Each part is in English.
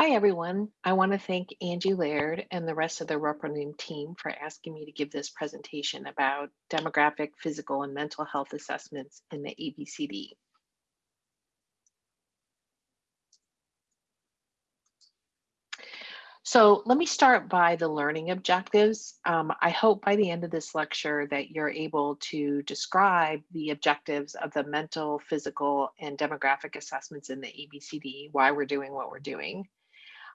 Hi, everyone. I want to thank Angie Laird and the rest of the Repronim team for asking me to give this presentation about demographic, physical, and mental health assessments in the ABCD. So let me start by the learning objectives. Um, I hope by the end of this lecture that you're able to describe the objectives of the mental, physical, and demographic assessments in the ABCD, why we're doing what we're doing.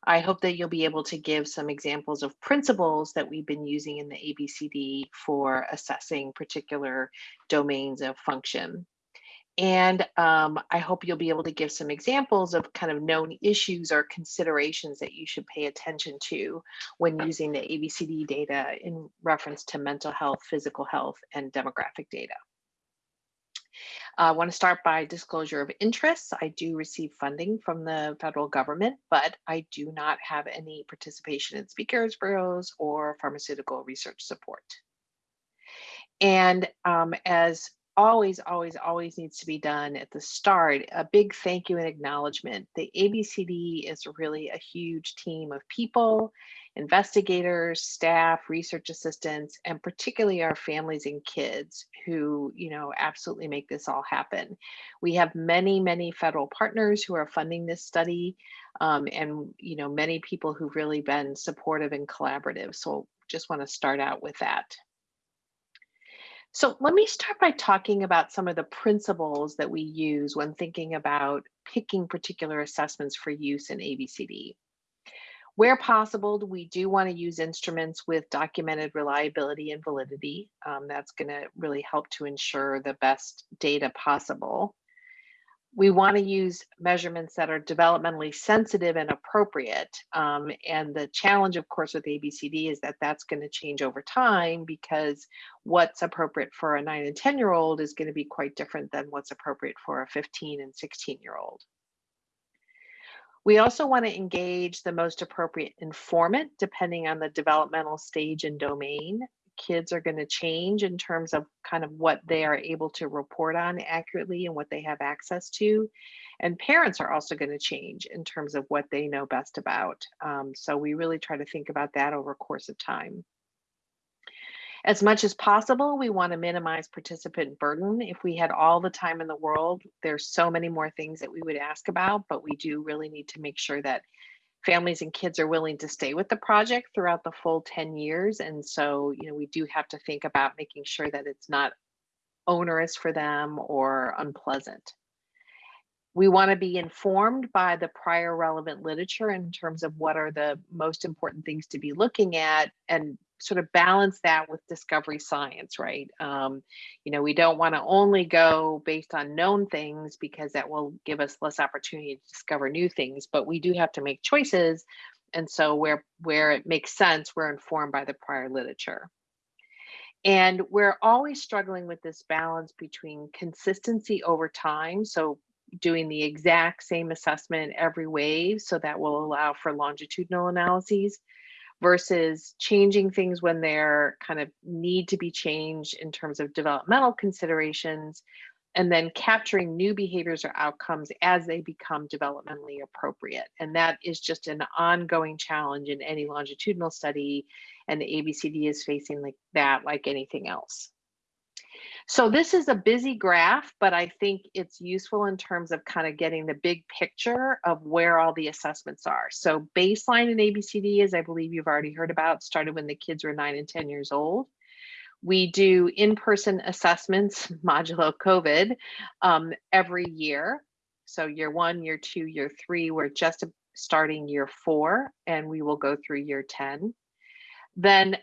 I hope that you'll be able to give some examples of principles that we've been using in the ABCD for assessing particular domains of function. And um, I hope you'll be able to give some examples of kind of known issues or considerations that you should pay attention to when using the ABCD data in reference to mental health, physical health, and demographic data. I want to start by disclosure of interests. I do receive funding from the federal government, but I do not have any participation in speakers bureaus or pharmaceutical research support. And um, as always, always, always needs to be done at the start. A big thank you and acknowledgement. The ABCD is really a huge team of people, investigators, staff, research assistants, and particularly our families and kids who, you know, absolutely make this all happen. We have many, many federal partners who are funding this study um, and, you know, many people who've really been supportive and collaborative. So just want to start out with that. So let me start by talking about some of the principles that we use when thinking about picking particular assessments for use in ABCD. Where possible, we do want to use instruments with documented reliability and validity. Um, that's going to really help to ensure the best data possible we want to use measurements that are developmentally sensitive and appropriate. Um, and the challenge, of course, with ABCD is that that's going to change over time because what's appropriate for a nine and 10 year old is going to be quite different than what's appropriate for a 15 and 16 year old. We also want to engage the most appropriate informant depending on the developmental stage and domain kids are going to change in terms of kind of what they are able to report on accurately and what they have access to. And parents are also going to change in terms of what they know best about. Um, so we really try to think about that over a course of time. As much as possible, we want to minimize participant burden. If we had all the time in the world, there's so many more things that we would ask about, but we do really need to make sure that families and kids are willing to stay with the project throughout the full 10 years. And so, you know, we do have to think about making sure that it's not onerous for them or unpleasant. We want to be informed by the prior relevant literature in terms of what are the most important things to be looking at and sort of balance that with discovery science, right? Um, you know, we don't want to only go based on known things because that will give us less opportunity to discover new things, but we do have to make choices. And so where, where it makes sense, we're informed by the prior literature. And we're always struggling with this balance between consistency over time. So doing the exact same assessment every wave. So that will allow for longitudinal analyses versus changing things when they're kind of need to be changed in terms of developmental considerations and then capturing new behaviors or outcomes as they become developmentally appropriate. And that is just an ongoing challenge in any longitudinal study. And the ABCD is facing like that like anything else. So this is a busy graph, but I think it's useful in terms of kind of getting the big picture of where all the assessments are. So baseline in ABCD, as I believe you've already heard about, started when the kids were nine and 10 years old. We do in-person assessments, modulo COVID, um, every year. So year one, year two, year three, we're just starting year four, and we will go through year 10. Then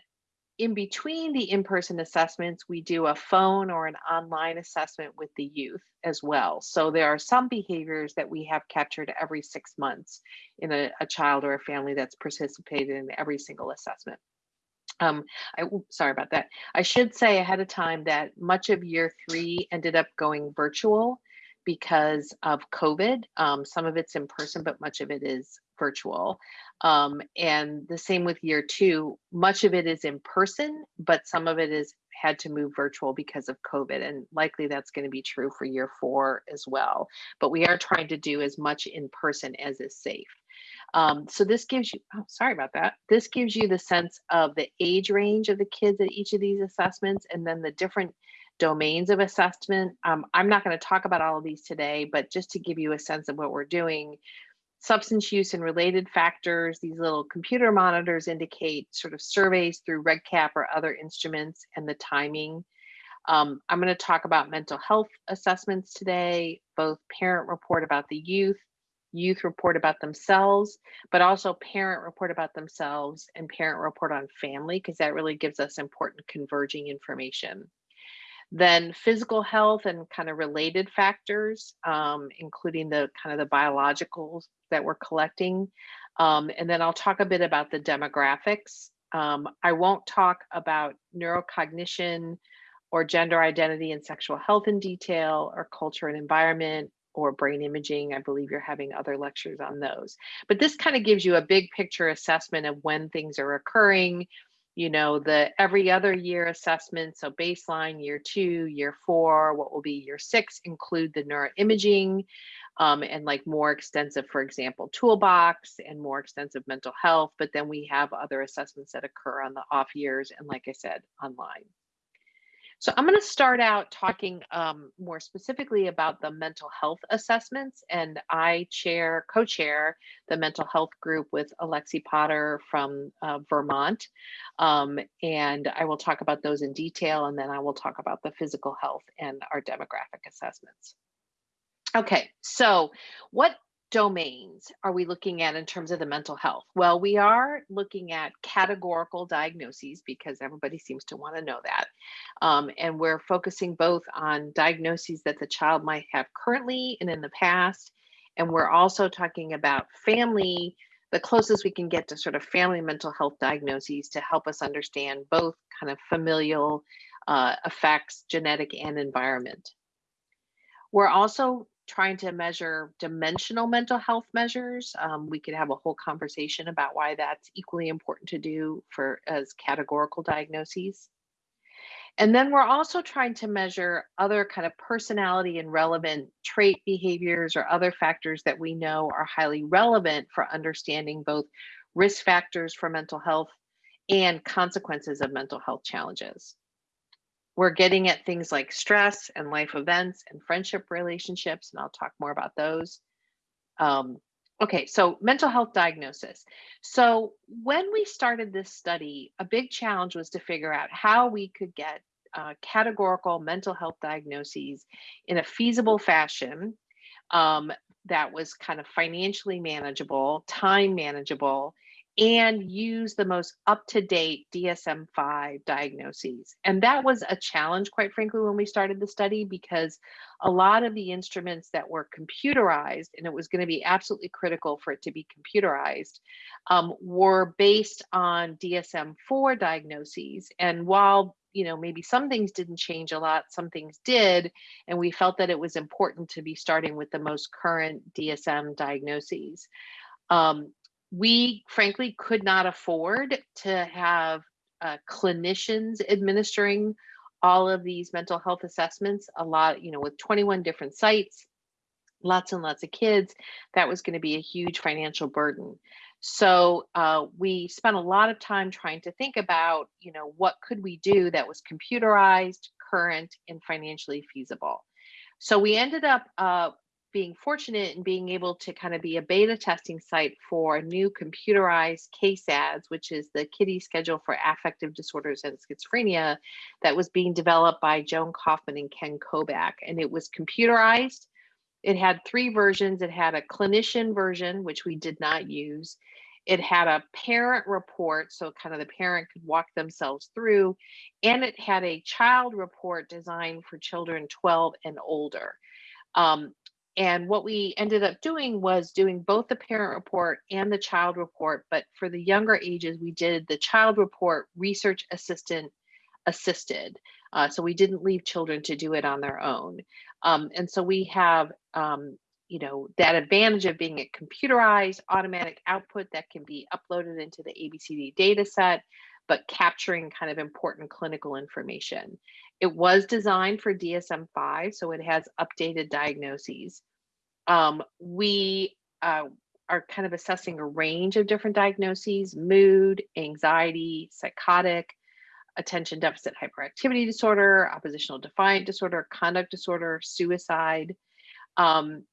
in between the in-person assessments, we do a phone or an online assessment with the youth as well. So there are some behaviors that we have captured every six months in a, a child or a family that's participated in every single assessment. Um, I, sorry about that. I should say ahead of time that much of year three ended up going virtual because of COVID. Um, some of it's in person, but much of it is virtual. Um, and the same with year two, much of it is in person, but some of it is had to move virtual because of COVID. And likely that's going to be true for year four as well. But we are trying to do as much in person as is safe. Um, so this gives you, oh, sorry about that. This gives you the sense of the age range of the kids at each of these assessments and then the different domains of assessment. Um, I'm not going to talk about all of these today, but just to give you a sense of what we're doing, substance use and related factors, these little computer monitors indicate sort of surveys through REDCap or other instruments and the timing. Um, I'm going to talk about mental health assessments today, both parent report about the youth, youth report about themselves, but also parent report about themselves and parent report on family, because that really gives us important converging information. Then physical health and kind of related factors, um, including the kind of the biologicals that we're collecting. Um, and then I'll talk a bit about the demographics. Um, I won't talk about neurocognition or gender identity and sexual health in detail or culture and environment or brain imaging. I believe you're having other lectures on those. But this kind of gives you a big picture assessment of when things are occurring, you know, the every other year assessment. So baseline, year two, year four, what will be year six, include the neuroimaging um, and like more extensive, for example, toolbox and more extensive mental health. But then we have other assessments that occur on the off years and like I said, online. So I'm going to start out talking um, more specifically about the mental health assessments, and I chair, co-chair the mental health group with Alexi Potter from uh, Vermont, um, and I will talk about those in detail, and then I will talk about the physical health and our demographic assessments. Okay, so what domains are we looking at in terms of the mental health? Well, we are looking at categorical diagnoses because everybody seems to want to know that. Um, and we're focusing both on diagnoses that the child might have currently and in the past. And we're also talking about family, the closest we can get to sort of family mental health diagnoses to help us understand both kind of familial uh, effects, genetic and environment. We're also trying to measure dimensional mental health measures. Um, we could have a whole conversation about why that's equally important to do for as categorical diagnoses. And then we're also trying to measure other kind of personality and relevant trait behaviors or other factors that we know are highly relevant for understanding both risk factors for mental health and consequences of mental health challenges. We're getting at things like stress and life events and friendship relationships, and I'll talk more about those. Um, okay, so mental health diagnosis. So when we started this study, a big challenge was to figure out how we could get uh, categorical mental health diagnoses in a feasible fashion um, that was kind of financially manageable, time manageable, and use the most up-to-date DSM-5 diagnoses. And that was a challenge, quite frankly, when we started the study, because a lot of the instruments that were computerized, and it was going to be absolutely critical for it to be computerized, um, were based on DSM-4 diagnoses. And while you know maybe some things didn't change a lot some things did and we felt that it was important to be starting with the most current dsm diagnoses um, we frankly could not afford to have uh, clinicians administering all of these mental health assessments a lot you know with 21 different sites lots and lots of kids that was going to be a huge financial burden. So uh, we spent a lot of time trying to think about you know what could we do that was computerized current and financially feasible. So we ended up uh, being fortunate and being able to kind of be a beta testing site for new computerized KSADS, which is the KIDDie schedule for affective disorders and schizophrenia that was being developed by Joan Kaufman and Ken Kobak. And it was computerized. It had three versions. It had a clinician version, which we did not use. It had a parent report, so kind of the parent could walk themselves through, and it had a child report designed for children 12 and older. Um, and what we ended up doing was doing both the parent report and the child report. But for the younger ages, we did the child report research assistant assisted. Uh, so we didn't leave children to do it on their own. Um, and so we have, um, you know, that advantage of being a computerized automatic output that can be uploaded into the ABCD data set, but capturing kind of important clinical information. It was designed for DSM-5, so it has updated diagnoses. Um, we uh, are kind of assessing a range of different diagnoses, mood, anxiety, psychotic, attention deficit hyperactivity disorder, oppositional defiant disorder, conduct disorder, suicide. Um,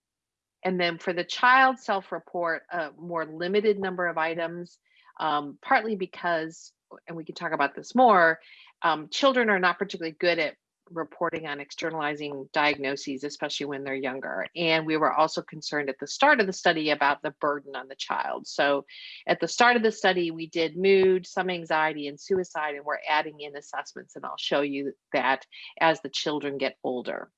and then for the child self-report, a more limited number of items, um, partly because, and we can talk about this more, um, children are not particularly good at reporting on externalizing diagnoses, especially when they're younger. And we were also concerned at the start of the study about the burden on the child. So at the start of the study, we did mood, some anxiety, and suicide, and we're adding in assessments. And I'll show you that as the children get older.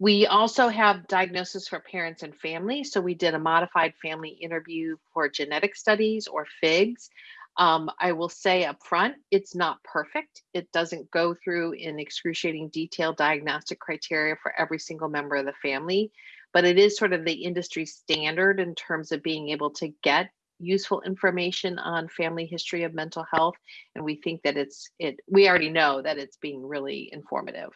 We also have diagnosis for parents and family. So we did a modified family interview for genetic studies or FIGS. Um, I will say up front, it's not perfect. It doesn't go through in excruciating detail diagnostic criteria for every single member of the family, but it is sort of the industry standard in terms of being able to get useful information on family history of mental health. And we think that it's, it, we already know that it's being really informative.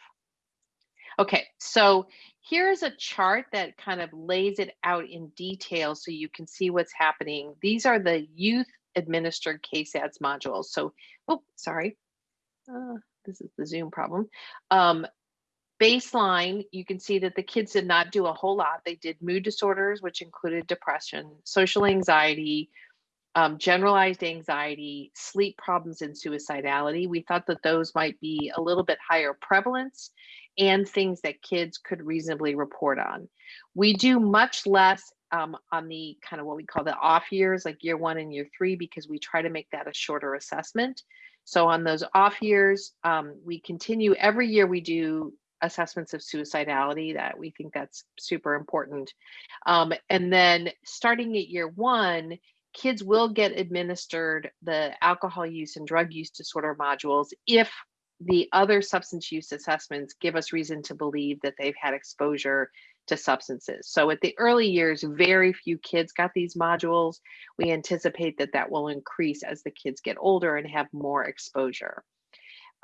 Okay, so here's a chart that kind of lays it out in detail so you can see what's happening. These are the youth administered KSADS modules. So, oh, sorry. Uh, this is the Zoom problem. Um, baseline, you can see that the kids did not do a whole lot. They did mood disorders, which included depression, social anxiety, um, generalized anxiety, sleep problems, and suicidality. We thought that those might be a little bit higher prevalence and things that kids could reasonably report on. We do much less um, on the kind of what we call the off years, like year one and year three, because we try to make that a shorter assessment. So on those off years, um, we continue every year we do assessments of suicidality that we think that's super important. Um, and then starting at year one, kids will get administered the alcohol use and drug use disorder modules if the other substance use assessments give us reason to believe that they've had exposure to substances. So at the early years, very few kids got these modules. We anticipate that that will increase as the kids get older and have more exposure.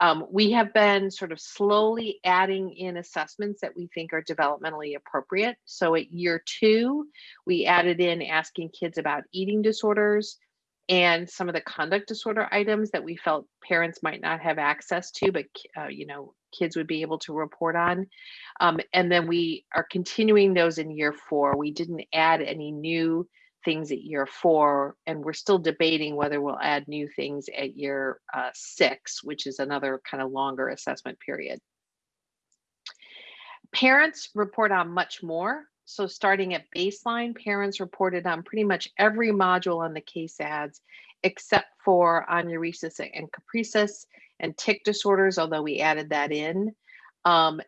Um, we have been sort of slowly adding in assessments that we think are developmentally appropriate. So at year two, we added in asking kids about eating disorders, and some of the conduct disorder items that we felt parents might not have access to, but uh, you know kids would be able to report on. Um, and then we are continuing those in year four. We didn't add any new things at year four, and we're still debating whether we'll add new things at year uh, six, which is another kind of longer assessment period. Parents report on much more. So starting at baseline, parents reported on pretty much every module on the KSADS, except for enuresis and encopresis and tic disorders, although we added that in. Um,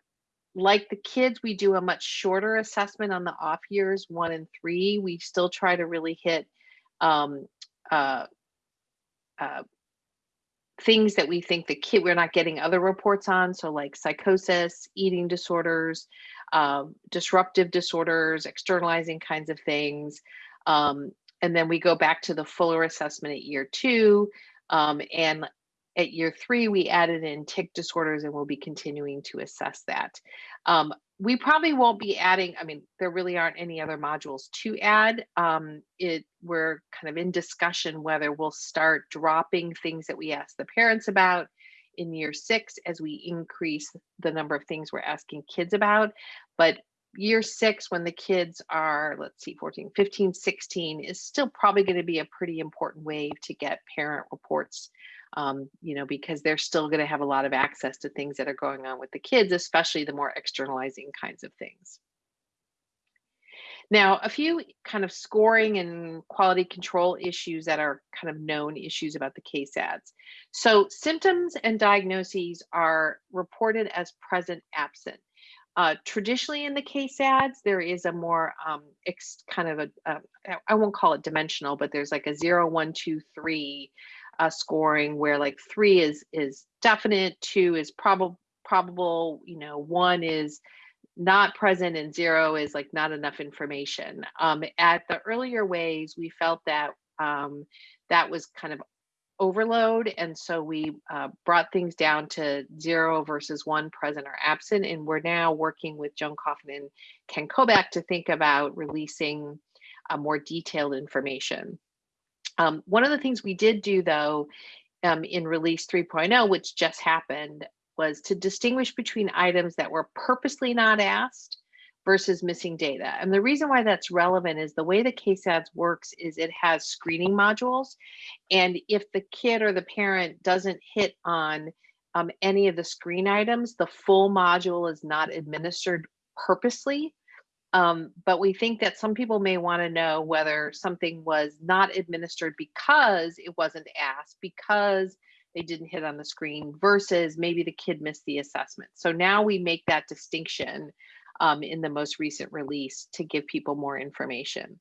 like the kids, we do a much shorter assessment on the off years, one and three. We still try to really hit um, uh, uh, things that we think the kid, we're not getting other reports on. So like psychosis, eating disorders, um, disruptive disorders, externalizing kinds of things. Um, and then we go back to the fuller assessment at year two. Um, and at year three, we added in tic disorders and we'll be continuing to assess that. Um, we probably won't be adding, I mean, there really aren't any other modules to add. Um, it We're kind of in discussion whether we'll start dropping things that we ask the parents about in year six as we increase the number of things we're asking kids about. But year six, when the kids are, let's see, 14, 15, 16, is still probably going to be a pretty important wave to get parent reports, um, you know, because they're still going to have a lot of access to things that are going on with the kids, especially the more externalizing kinds of things. Now, a few kind of scoring and quality control issues that are kind of known issues about the KSADS. So symptoms and diagnoses are reported as present absent. Uh, traditionally in the KSADS, there is a more um, kind of a a, I won't call it dimensional, but there's like a zero, one, two, three uh, scoring where like three is is definite, two is probable, probable, you know, one is not present and zero is like not enough information. Um, at the earlier ways, we felt that um, that was kind of overload. And so we uh, brought things down to zero versus one present or absent. And we're now working with Joan Kaufman and Ken Kobak to think about releasing uh, more detailed information. Um, one of the things we did do though um, in release 3.0, which just happened, was to distinguish between items that were purposely not asked versus missing data. And the reason why that's relevant is the way the KSADS works is it has screening modules. And if the kid or the parent doesn't hit on um, any of the screen items, the full module is not administered purposely. Um, but we think that some people may want to know whether something was not administered because it wasn't asked, because they didn't hit on the screen versus maybe the kid missed the assessment. So now we make that distinction um, in the most recent release to give people more information.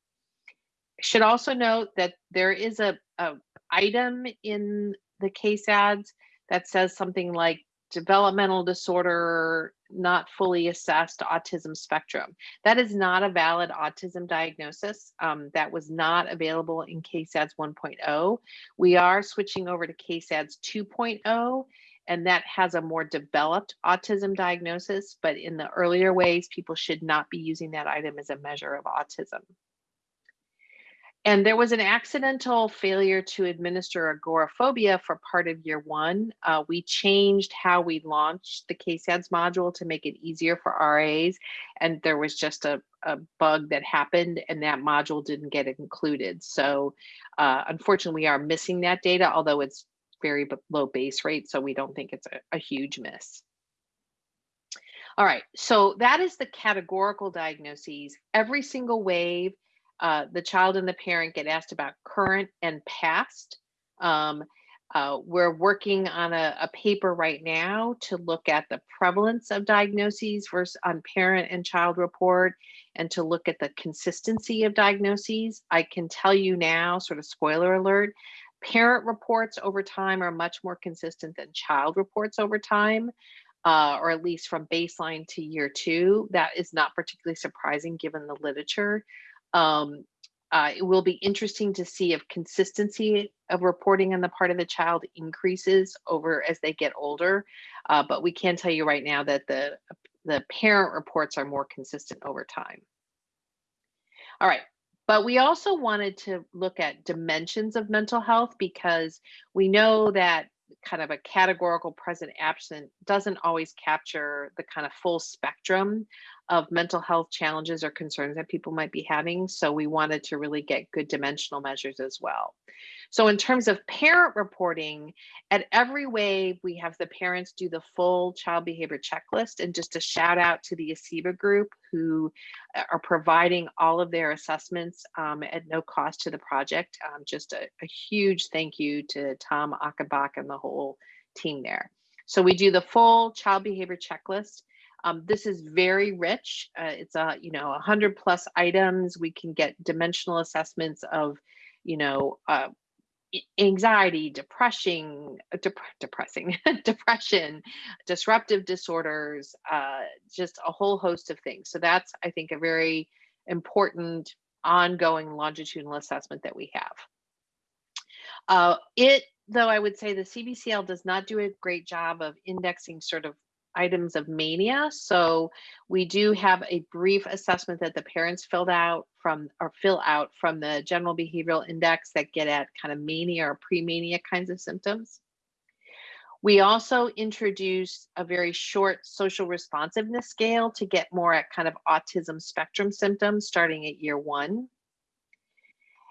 Should also note that there is a, a item in the KSADS that says something like developmental disorder not fully assessed autism spectrum. That is not a valid autism diagnosis. Um, that was not available in KSADS 1.0. We are switching over to KSADS 2.0, and that has a more developed autism diagnosis, but in the earlier ways, people should not be using that item as a measure of autism. And there was an accidental failure to administer agoraphobia for part of year one. Uh, we changed how we launched the KSADS module to make it easier for RAs. And there was just a, a bug that happened and that module didn't get included. So uh, unfortunately, we are missing that data, although it's very low base rate. So we don't think it's a, a huge miss. All right, so that is the categorical diagnoses. Every single wave uh, the child and the parent get asked about current and past. Um, uh, we're working on a, a, paper right now to look at the prevalence of diagnoses versus on parent and child report and to look at the consistency of diagnoses. I can tell you now, sort of spoiler alert, parent reports over time are much more consistent than child reports over time. Uh, or at least from baseline to year two. That is not particularly surprising given the literature. Um, uh, it will be interesting to see if consistency of reporting on the part of the child increases over as they get older. Uh, but we can tell you right now that the, the parent reports are more consistent over time. All right, but we also wanted to look at dimensions of mental health because we know that kind of a categorical present absent doesn't always capture the kind of full spectrum of mental health challenges or concerns that people might be having. So we wanted to really get good dimensional measures as well. So in terms of parent reporting, at every wave, we have the parents do the full child behavior checklist and just a shout out to the ASEBA group who uh, are providing all of their assessments um, at no cost to the project. Um, just a, a, huge thank you to Tom Achenbach and the whole team there. So we do the full child behavior checklist. Um, this is very rich. Uh, it's a, you know, 100 plus items. We can get dimensional assessments of, you know, uh, anxiety, depression, uh, dep depressing, depression, disruptive disorders, uh, just a whole host of things. So that's, I think, a very important ongoing longitudinal assessment that we have. Uh, it, though I would say the CBCL does not do a great job of indexing sort of items of mania. So we do have a brief assessment that the parents filled out from or fill out from the general behavioral index that get at kind of mania or pre-mania kinds of symptoms. We also introduced a very short social responsiveness scale to get more at kind of autism spectrum symptoms starting at year one.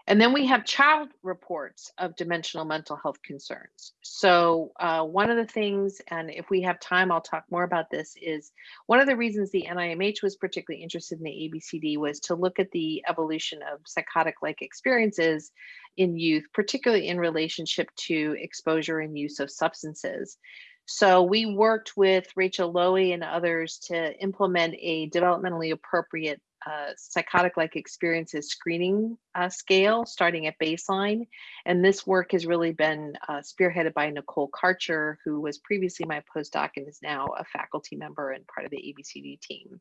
And then we have child reports of dimensional mental health concerns. So uh, one of the things, and if we have time, I'll talk more about this, is one of the reasons the NIMH was particularly interested in the ABCD was to look at the evolution of psychotic-like experiences in youth, particularly in relationship to exposure and use of substances. So we worked with Rachel Loewy and others to implement a developmentally appropriate uh, psychotic-like experiences screening uh, scale starting at baseline. And this work has really been uh, spearheaded by Nicole Karcher, who was previously my postdoc and is now a faculty member and part of the ABCD team.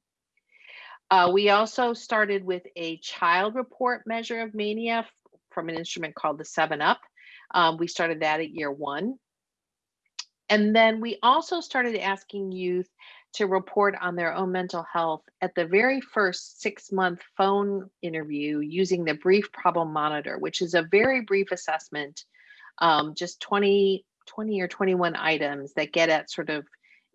Uh, we also started with a child report measure of mania from an instrument called the 7-UP. Um, we started that at year one. And then we also started asking youth to report on their own mental health at the very first six month phone interview using the brief problem monitor, which is a very brief assessment, um, just 20, 20 or 21 items that get at sort of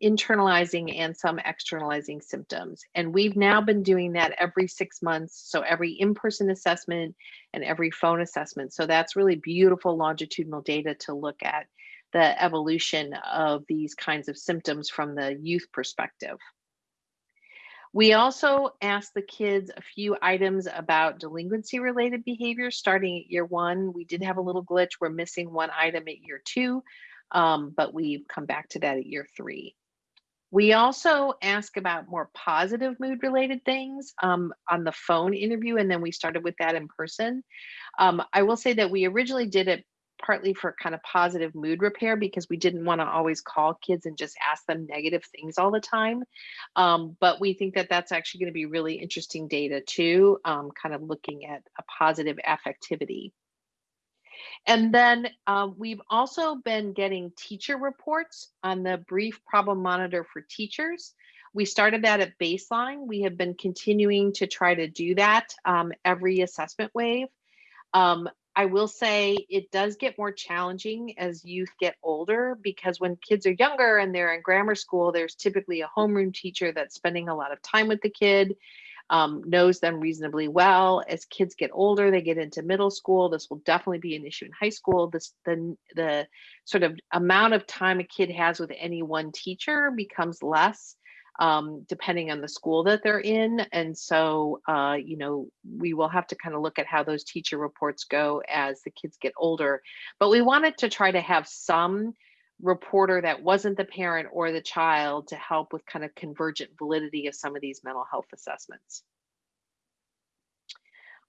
internalizing and some externalizing symptoms. And we've now been doing that every six months. So every in-person assessment and every phone assessment. So that's really beautiful longitudinal data to look at the evolution of these kinds of symptoms from the youth perspective. We also asked the kids a few items about delinquency related behavior starting at year one. We did have a little glitch. We're missing one item at year two, um, but we've come back to that at year three. We also ask about more positive mood related things um, on the phone interview, and then we started with that in person. Um, I will say that we originally did it partly for kind of positive mood repair because we didn't want to always call kids and just ask them negative things all the time. Um, but we think that that's actually going to be really interesting data too, um, kind of looking at a positive affectivity. And then um, we've also been getting teacher reports on the brief problem monitor for teachers. We started that at baseline. We have been continuing to try to do that um, every assessment wave. Um, I will say it does get more challenging as youth get older because when kids are younger and they're in grammar school, there's typically a homeroom teacher that's spending a lot of time with the kid um, knows them reasonably well. As kids get older, they get into middle school. This will definitely be an issue in high school. This the the sort of amount of time a kid has with any one teacher becomes less um, depending on the school that they're in. And so, uh, you know, we will have to kind of look at how those teacher reports go as the kids get older. But we wanted to try to have some reporter that wasn't the parent or the child to help with kind of convergent validity of some of these mental health assessments.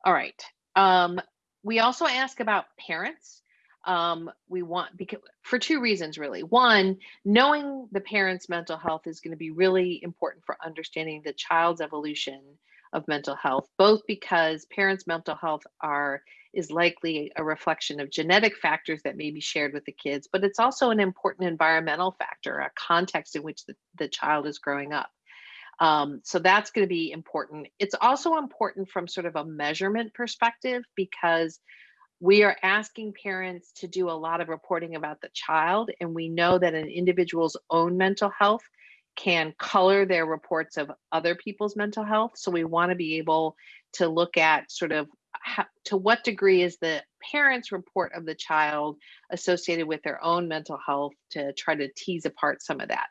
All right. Um, we also ask about parents. Um, we want because for two reasons really. One, knowing the parent's mental health is going to be really important for understanding the child's evolution of mental health, both because parents' mental health are is likely a reflection of genetic factors that may be shared with the kids, but it's also an important environmental factor, a context in which the, the child is growing up. Um, so that's going to be important. It's also important from sort of a measurement perspective because we are asking parents to do a lot of reporting about the child, and we know that an individual's own mental health can color their reports of other people's mental health. So we want to be able to look at sort of how, to what degree is the parent's report of the child associated with their own mental health to try to tease apart some of that.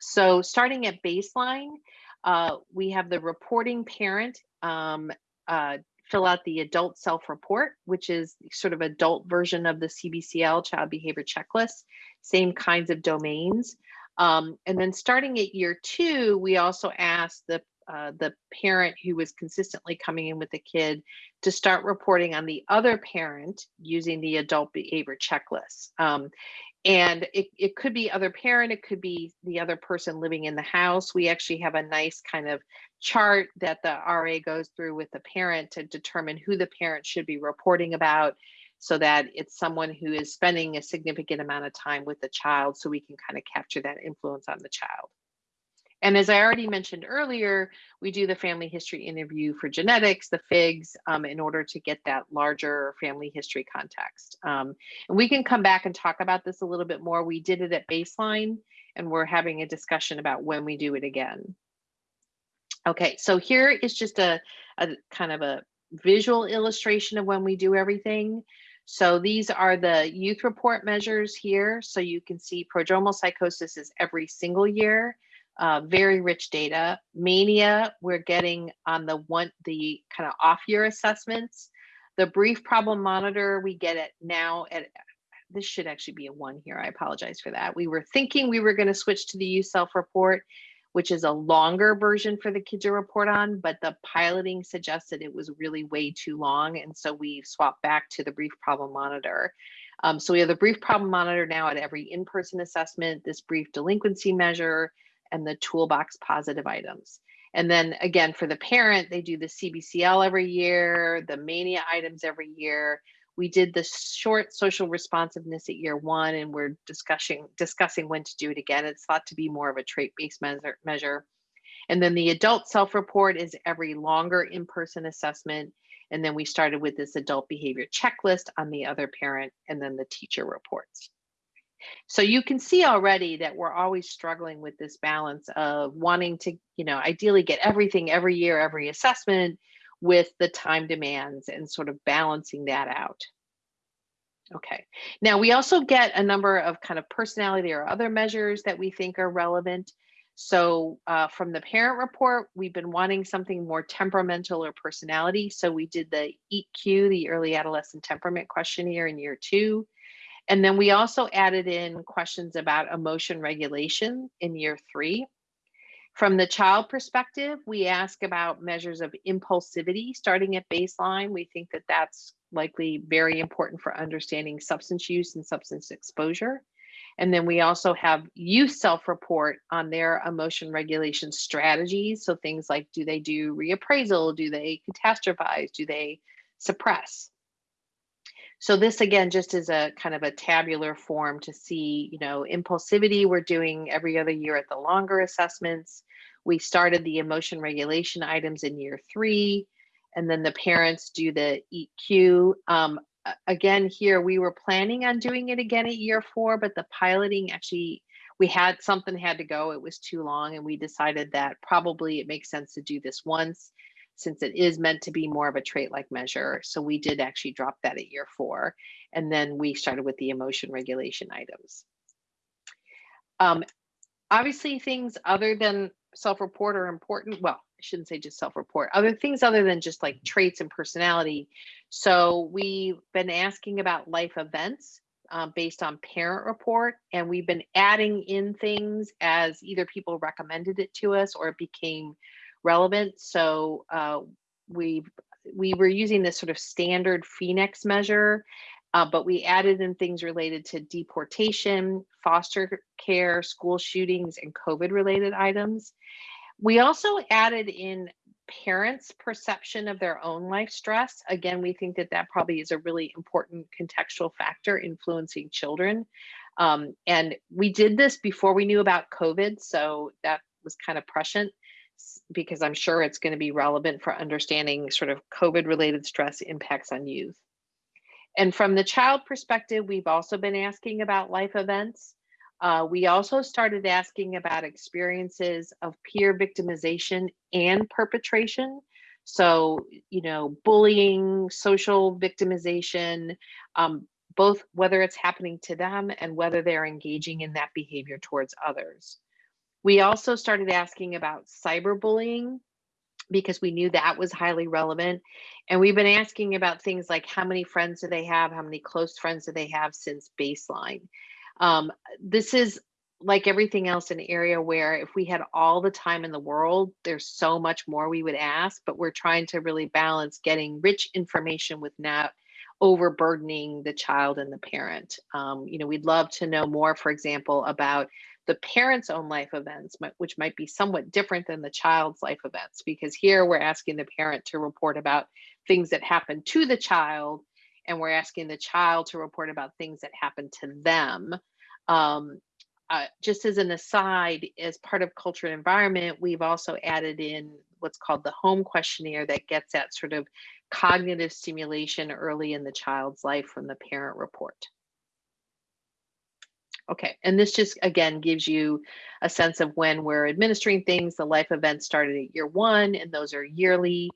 So starting at baseline, uh, we have the reporting parent um, uh, fill out the adult self-report, which is sort of adult version of the CBCL child behavior checklist, same kinds of domains. Um, and then starting at year two, we also asked the uh, the parent who was consistently coming in with the kid to start reporting on the other parent using the adult behavior checklist. Um, and it, it could be other parent, it could be the other person living in the house. We actually have a nice kind of chart that the RA goes through with the parent to determine who the parent should be reporting about so that it's someone who is spending a significant amount of time with the child so we can kind of capture that influence on the child. And as I already mentioned earlier, we do the family history interview for genetics, the FIGS, um, in order to get that larger family history context. Um, and we can come back and talk about this a little bit more. We did it at baseline, and we're having a discussion about when we do it again. Okay, so here is just a, a kind of a visual illustration of when we do everything. So these are the youth report measures here. So you can see prodromal psychosis is every single year uh, very rich data. Mania, we're getting on the one, the kind of off year assessments. The brief problem monitor, we get it now at, this should actually be a one here. I apologize for that. We were thinking we were going to switch to the youth self report, which is a longer version for the kids to report on, but the piloting suggested it was really way too long. And so we swapped back to the brief problem monitor. Um, so we have the brief problem monitor now at every in-person assessment, this brief delinquency measure, and the toolbox positive items. And then again, for the parent, they do the CBCL every year, the mania items every year. We did the short social responsiveness at year one, and we're discussing discussing when to do it again. It's thought to be more of a trait-based measure, measure. And then the adult self-report is every longer in-person assessment. And then we started with this adult behavior checklist on the other parent and then the teacher reports. So you can see already that we're always struggling with this balance of wanting to, you know, ideally get everything every year, every assessment with the time demands and sort of balancing that out. Okay, now we also get a number of kind of personality or other measures that we think are relevant. So uh, from the parent report, we've been wanting something more temperamental or personality. So we did the EQ, the early adolescent temperament questionnaire in year two. And then we also added in questions about emotion regulation in year three. From the child perspective, we ask about measures of impulsivity starting at baseline. We think that that's likely very important for understanding substance use and substance exposure. And then we also have youth self-report on their emotion regulation strategies. So things like, do they do reappraisal? Do they catastrophize? Do they suppress? So this again, just is a kind of a tabular form to see, you know, impulsivity we're doing every other year at the longer assessments. We started the emotion regulation items in year three, and then the parents do the EQ. Um, again, here we were planning on doing it again at year four, but the piloting actually, we had something had to go. It was too long, and we decided that probably it makes sense to do this once since it is meant to be more of a trait like measure. So we did actually drop that at year four. And then we started with the emotion regulation items. Um, obviously things other than self-report are important. Well, I shouldn't say just self-report, other things other than just like traits and personality. So we've been asking about life events um, based on parent report, and we've been adding in things as either people recommended it to us or it became relevant. So uh, we we were using this sort of standard PhenX measure, uh, but we added in things related to deportation, foster care, school shootings, and COVID related items. We also added in parents' perception of their own life stress. Again, we think that that probably is a really important contextual factor influencing children. Um, and we did this before we knew about COVID, so that was kind of prescient because I'm sure it's going to be relevant for understanding sort of COVID related stress impacts on youth. And from the child perspective, we've also been asking about life events. Uh, we also started asking about experiences of peer victimization and perpetration. So, you know, bullying, social victimization, um, both whether it's happening to them and whether they're engaging in that behavior towards others. We also started asking about cyberbullying because we knew that was highly relevant. And we've been asking about things like how many friends do they have? How many close friends do they have since baseline? Um, this is like everything else an area where if we had all the time in the world, there's so much more we would ask, but we're trying to really balance getting rich information with not overburdening the child and the parent. Um, you know, we'd love to know more, for example, about the parent's own life events, which might be somewhat different than the child's life events, because here we're asking the parent to report about things that happen to the child, and we're asking the child to report about things that happen to them. Um, uh, just as an aside, as part of culture and environment, we've also added in what's called the home questionnaire that gets at sort of cognitive stimulation early in the child's life from the parent report. Okay, and this just again gives you a sense of when we're administering things. The life events started at year one, and those are yearly.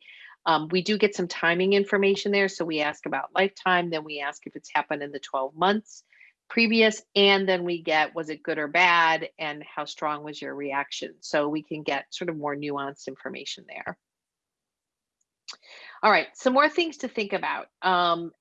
Um, we do get some timing information there. So we ask about lifetime, then we ask if it's happened in the 12 months previous, and then we get was it good or bad, and how strong was your reaction. So we can get sort of more nuanced information there. All right, some more things to think about. Um,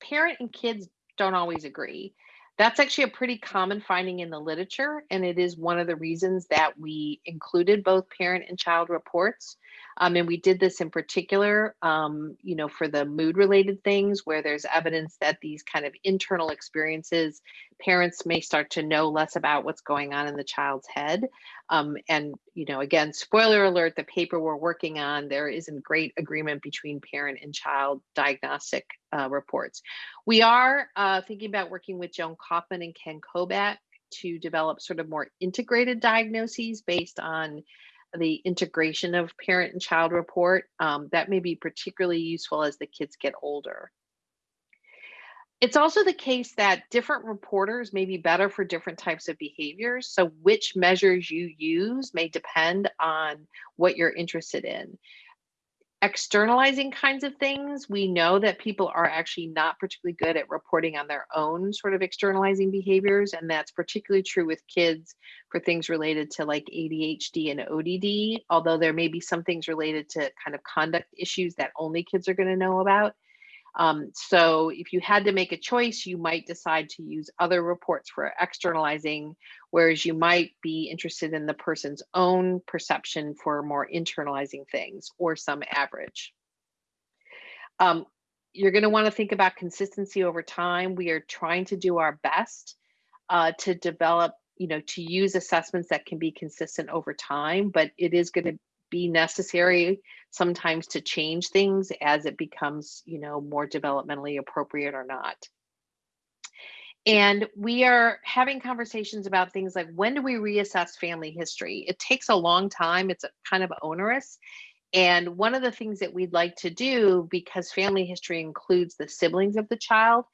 parent and kids don't always agree. That's actually a pretty common finding in the literature, and it is one of the reasons that we included both parent and child reports. Um, and we did this in particular, um, you know, for the mood related things where there's evidence that these kind of internal experiences, parents may start to know less about what's going on in the child's head. Um, and, you know, again, spoiler alert, the paper we're working on, there isn't great agreement between parent and child diagnostic uh, reports. We are uh, thinking about working with Joan Kaufman and Ken Kobak to develop sort of more integrated diagnoses based on the integration of parent and child report. Um, that may be particularly useful as the kids get older. It's also the case that different reporters may be better for different types of behaviors. So which measures you use may depend on what you're interested in externalizing kinds of things, we know that people are actually not particularly good at reporting on their own sort of externalizing behaviors. And that's particularly true with kids for things related to like ADHD and ODD, although there may be some things related to kind of conduct issues that only kids are going to know about. Um, so if you had to make a choice, you might decide to use other reports for externalizing, whereas you might be interested in the person's own perception for more internalizing things or some average. Um, you're going to want to think about consistency over time. We are trying to do our best uh, to develop, you know, to use assessments that can be consistent over time, but it is going to be necessary sometimes to change things as it becomes, you know, more developmentally appropriate or not. And we are having conversations about things like when do we reassess family history? It takes a long time, it's kind of onerous. And one of the things that we'd like to do, because family history includes the siblings of the child,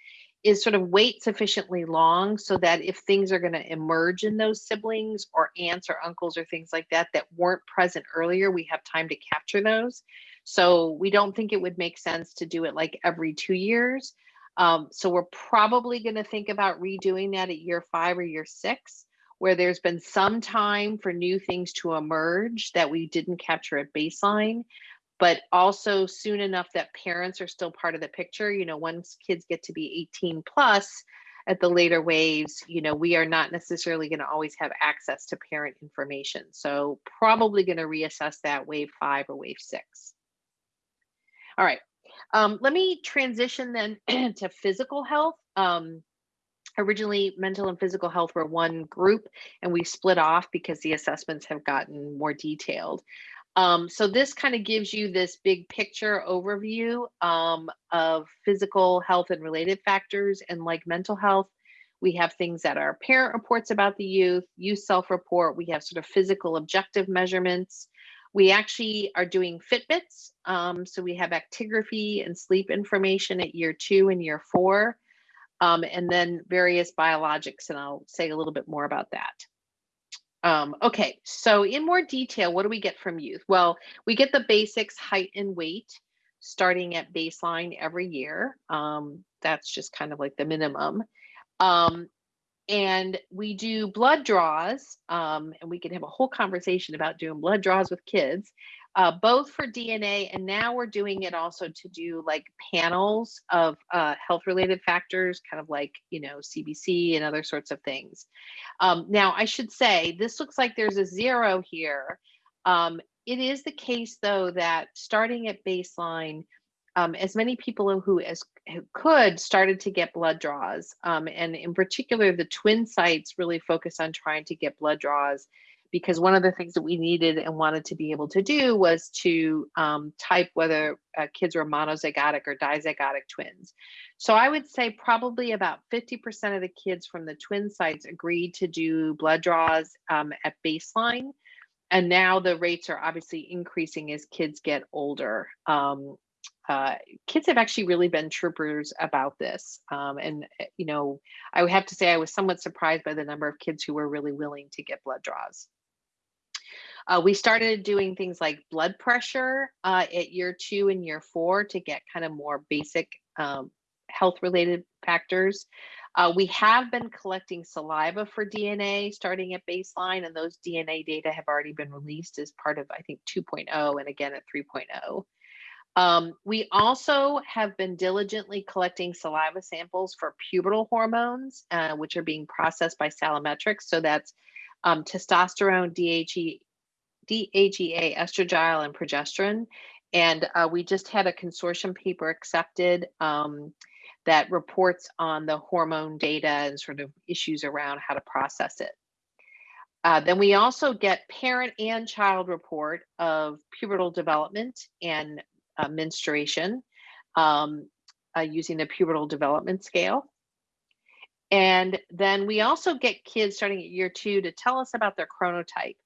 is sort of wait sufficiently long so that if things are going to emerge in those siblings or aunts or uncles or things like that that weren't present earlier, we have time to capture those. So we don't think it would make sense to do it like every two years. Um, so we're probably going to think about redoing that at year five or year six, where there's been some time for new things to emerge that we didn't capture at baseline but also soon enough that parents are still part of the picture. You know, once kids get to be 18 plus at the later waves, you know, we are not necessarily going to always have access to parent information. So probably going to reassess that wave five or wave six. All right, um, let me transition then to physical health. Um, originally mental and physical health were one group and we split off because the assessments have gotten more detailed. Um, so this kind of gives you this big picture overview um, of physical health and related factors and like mental health. We have things that are parent reports about the youth, youth self-report. We have sort of physical objective measurements. We actually are doing Fitbits. Um, so we have actigraphy and sleep information at year two and year four, um, and then various biologics. And I'll say a little bit more about that. Um, okay, so in more detail, what do we get from youth? Well, we get the basics, height and weight, starting at baseline every year. Um, that's just kind of like the minimum. Um, and we do blood draws, um, and we can have a whole conversation about doing blood draws with kids uh, both for DNA and now we're doing it also to do like panels of uh, health related factors, kind of like, you know, CBC and other sorts of things. Um, now, I should say this looks like there's a zero here. Um, it is the case, though, that starting at baseline, um, as many people who as who could started to get blood draws, um, and in particular, the twin sites really focus on trying to get blood draws because one of the things that we needed and wanted to be able to do was to um, type whether uh, kids were monozygotic or dizygotic twins. So I would say probably about 50% of the kids from the twin sites agreed to do blood draws um, at baseline. And now the rates are obviously increasing as kids get older. Um, uh, kids have actually really been troopers about this. Um, and, eh, you know, I would have to say I was somewhat surprised by the number of kids who were really willing to get blood draws. Uh, we started doing things like blood pressure uh, at year two and year four to get kind of more basic um, health related factors. Uh, we have been collecting saliva for DNA starting at baseline, and those DNA data have already been released as part of, I think, 2.0 and again at 3.0. Um, we also have been diligently collecting saliva samples for pubertal hormones, uh, which are being processed by Salimetrics. So that's um, testosterone, DHE, DHEA, estradiol, and progesterone. And uh, we just had a consortium paper accepted um, that reports on the hormone data and sort of issues around how to process it. Uh, then we also get parent and child report of pubertal development and uh, menstruation um, uh, using the pubertal development scale. And then we also get kids starting at year two to tell us about their chronotype.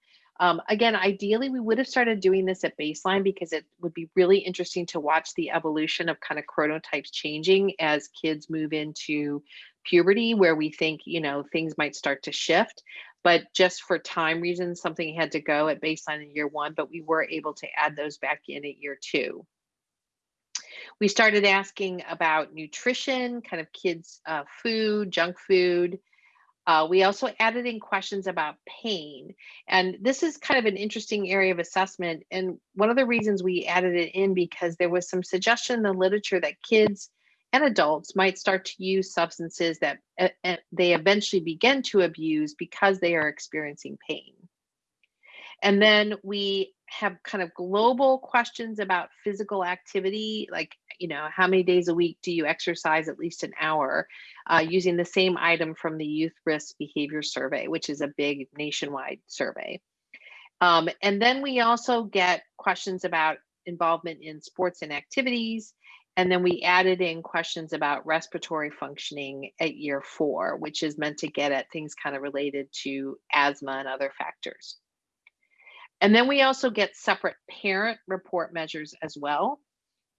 Um, again, ideally, we would have started doing this at baseline because it would be really interesting to watch the evolution of kind of chronotypes changing as kids move into puberty, where we think, you know, things might start to shift. But just for time reasons, something had to go at baseline in year one, but we were able to add those back in at year two. We started asking about nutrition, kind of kids' uh, food, junk food. Uh, we also added in questions about pain. And this is kind of an interesting area of assessment. And one of the reasons we added it in because there was some suggestion in the literature that kids and adults might start to use substances that uh, they eventually begin to abuse because they are experiencing pain. And then we have kind of global questions about physical activity, like, you know, how many days a week do you exercise at least an hour, uh, using the same item from the Youth Risk Behavior Survey, which is a big nationwide survey. Um, and then we also get questions about involvement in sports and activities. And then we added in questions about respiratory functioning at year four, which is meant to get at things kind of related to asthma and other factors. And then we also get separate parent report measures as well.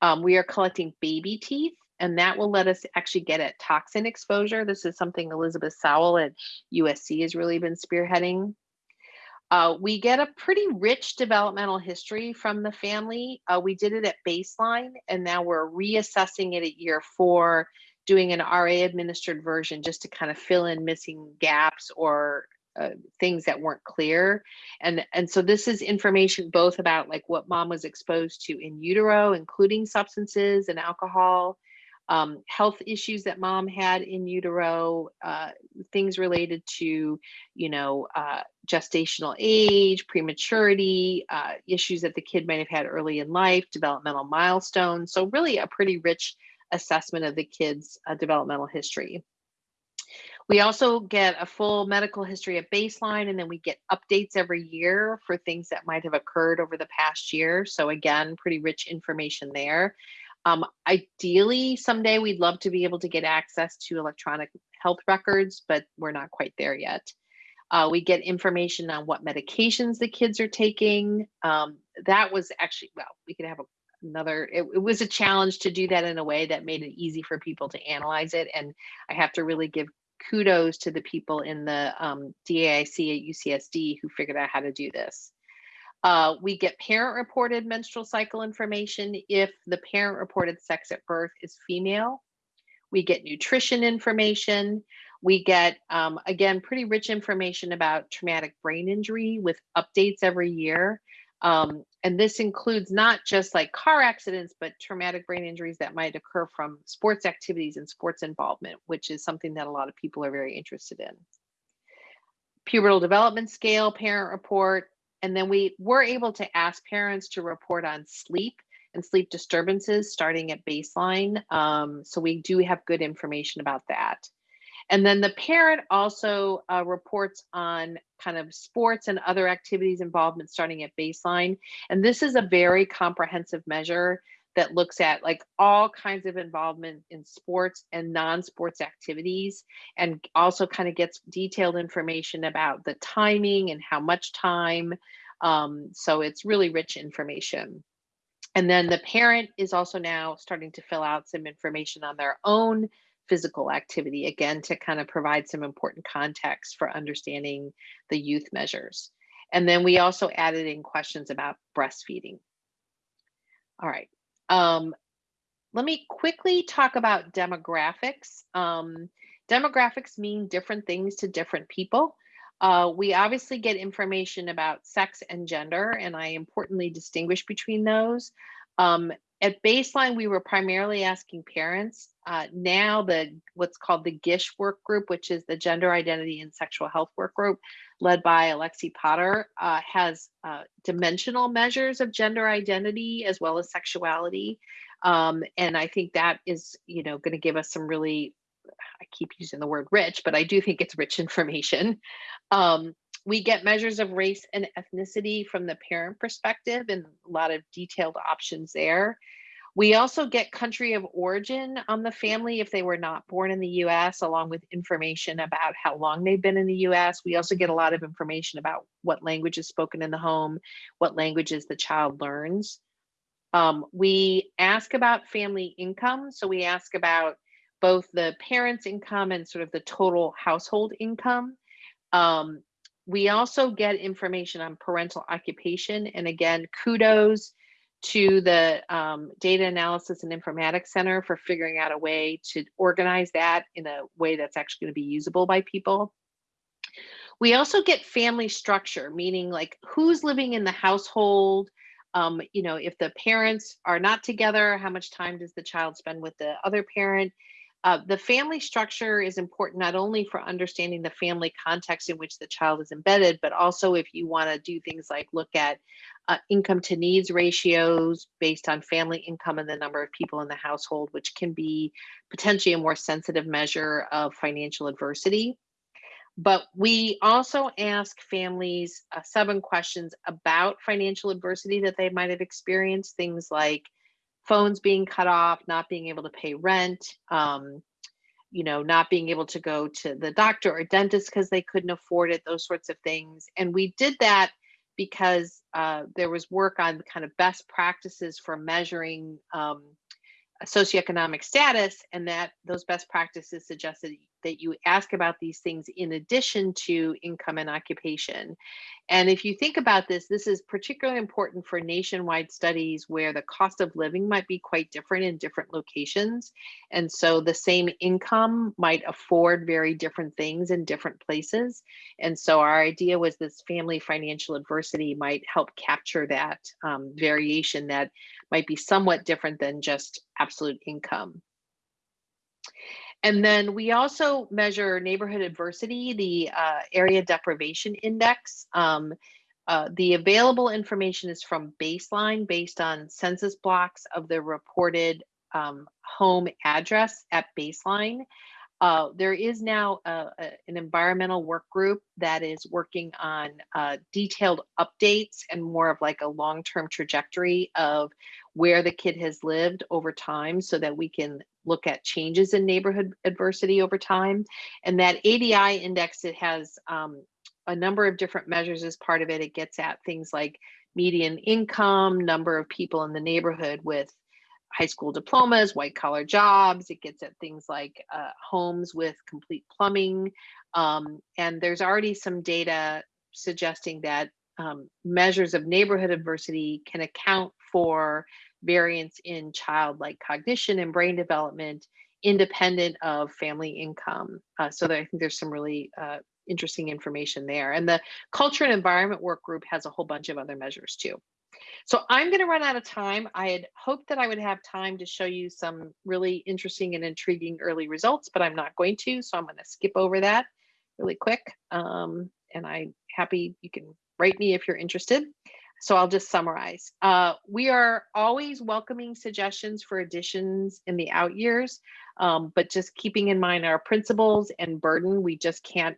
Um, we are collecting baby teeth, and that will let us actually get at toxin exposure. This is something Elizabeth Sowell at USC has really been spearheading. Uh, we get a pretty rich developmental history from the family. Uh, we did it at baseline, and now we're reassessing it at year four, doing an RA administered version just to kind of fill in missing gaps or uh, things that weren't clear. And and so this is information both about like what mom was exposed to in utero including substances and alcohol um, health issues that mom had in utero uh, things related to you know uh, gestational age prematurity uh, issues that the kid might have had early in life developmental milestones. So really a pretty rich assessment of the kids uh, developmental history we also get a full medical history at baseline, and then we get updates every year for things that might have occurred over the past year. So again, pretty rich information there. Um, ideally, someday we'd love to be able to get access to electronic health records, but we're not quite there yet. Uh, we get information on what medications the kids are taking. Um, that was actually, well, we could have a, another, it, it was a challenge to do that in a way that made it easy for people to analyze it. And I have to really give kudos to the people in the um, DAIC at UCSD who figured out how to do this. Uh, we get parent reported menstrual cycle information if the parent reported sex at birth is female. We get nutrition information. We get, um, again, pretty rich information about traumatic brain injury with updates every year. Um, and this includes not just like car accidents, but traumatic brain injuries that might occur from sports activities and sports involvement, which is something that a lot of people are very interested in. Pubertal development scale, parent report, and then we were able to ask parents to report on sleep and sleep disturbances starting at baseline. Um, so we do have good information about that. And then the parent also uh, reports on kind of sports and other activities involvement starting at baseline. And this is a very comprehensive measure that looks at like all kinds of involvement in sports and non-sports activities and also kind of gets detailed information about the timing and how much time. Um, so it's really rich information. And then the parent is also now starting to fill out some information on their own physical activity, again, to kind of provide some important context for understanding the youth measures. And then we also added in questions about breastfeeding. All right. Um, let me quickly talk about demographics. Um, demographics mean different things to different people. Uh, we obviously get information about sex and gender, and I importantly distinguish between those. Um, at baseline, we were primarily asking parents. Uh, now, the what's called the GISH work group, which is the Gender Identity and Sexual Health Work Group, led by Alexi Potter, uh, has uh, dimensional measures of gender identity as well as sexuality. Um, and I think that is, you know, going to give us some really, I keep using the word rich, but I do think it's rich information. Um, we get measures of race and ethnicity from the parent perspective and a lot of detailed options there. We also get country of origin on the family if they were not born in the US, along with information about how long they've been in the US. We also get a lot of information about what language is spoken in the home, what languages the child learns. Um, we ask about family income. So we ask about both the parents' income and sort of the total household income. Um, we also get information on parental occupation. And again, kudos to the um, Data Analysis and Informatics Center for figuring out a way to organize that in a way that's actually going to be usable by people. We also get family structure, meaning like who's living in the household, um, you know, if the parents are not together, how much time does the child spend with the other parent? Uh, the family structure is important not only for understanding the family context in which the child is embedded, but also if you want to do things like look at uh, income to needs ratios based on family income and the number of people in the household, which can be potentially a more sensitive measure of financial adversity. But we also ask families uh, seven questions about financial adversity that they might have experienced, things like phones being cut off, not being able to pay rent, um, you know, not being able to go to the doctor or dentist because they couldn't afford it, those sorts of things. And we did that because uh, there was work on kind of best practices for measuring um, socioeconomic status and that those best practices suggested that you ask about these things in addition to income and occupation. And if you think about this, this is particularly important for nationwide studies where the cost of living might be quite different in different locations. And so the same income might afford very different things in different places. And so our idea was this family financial adversity might help capture that um, variation that might be somewhat different than just absolute income. And then we also measure neighborhood adversity, the uh, area deprivation index. Um, uh, the available information is from baseline based on census blocks of the reported um, home address at baseline. Uh, there is now a, a, an environmental work group that is working on uh, detailed updates and more of like a long-term trajectory of where the kid has lived over time so that we can look at changes in neighborhood adversity over time. And that ADI index, it has um, a number of different measures as part of it. It gets at things like median income, number of people in the neighborhood with high school diplomas, white collar jobs. It gets at things like uh, homes with complete plumbing. Um, and there's already some data suggesting that um, measures of neighborhood adversity can account for variance in child-like cognition and brain development independent of family income. Uh, so I think there's some really uh, interesting information there. And the culture and environment work group has a whole bunch of other measures too. So I'm going to run out of time. I had hoped that I would have time to show you some really interesting and intriguing early results, but I'm not going to. So I'm going to skip over that really quick. Um, and I'm happy you can write me if you're interested. So I'll just summarize. Uh, we are always welcoming suggestions for additions in the out years, um, but just keeping in mind our principles and burden, we just can't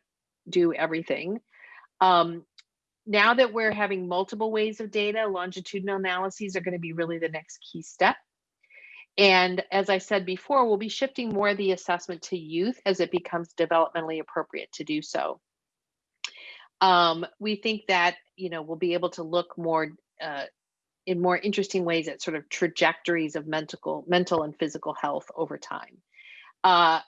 do everything. Um, now that we're having multiple ways of data, longitudinal analyses are going to be really the next key step. And as I said before, we'll be shifting more of the assessment to youth as it becomes developmentally appropriate to do so. Um, we think that you know we'll be able to look more uh, in more interesting ways at sort of trajectories of mental, mental and physical health over time. Uh,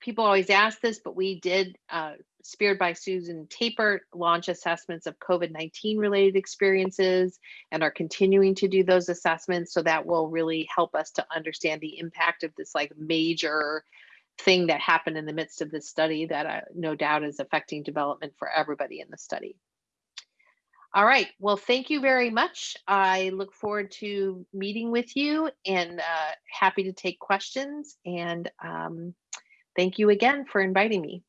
people always ask this, but we did, uh, speared by Susan Tapert, launch assessments of COVID-19 related experiences and are continuing to do those assessments. So that will really help us to understand the impact of this like major thing that happened in the midst of this study that uh, no doubt is affecting development for everybody in the study. All right, well, thank you very much. I look forward to meeting with you and uh, happy to take questions. And um, thank you again for inviting me.